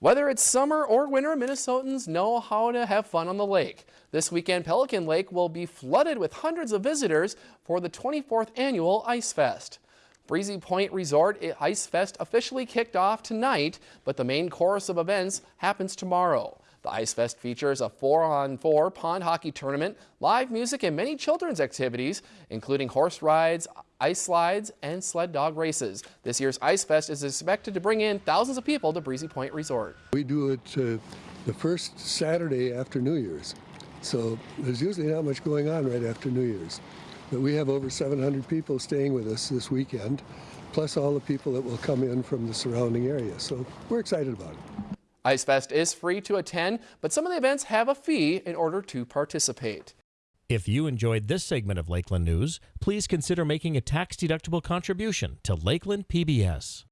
Whether it's summer or winter, Minnesotans know how to have fun on the lake. This weekend, Pelican Lake will be flooded with hundreds of visitors for the 24th annual Ice Fest. Breezy Point Resort eh, Ice Fest officially kicked off tonight, but the main course of events happens tomorrow. The Ice Fest features a four-on-four 4 pond hockey tournament, live music, and many children's activities, including horse rides, ice slides, and sled dog races. This year's Ice Fest is expected to bring in thousands of people to Breezy Point Resort. We do it uh, the first Saturday after New Year's, so there's usually not much going on right after New Year's. But we have over 700 people staying with us this weekend, plus all the people that will come in from the surrounding area. So we're excited about it. Ice Fest is free to attend, but some of the events have a fee in order to participate. If you enjoyed this segment of Lakeland News, please consider making a tax-deductible contribution to Lakeland PBS.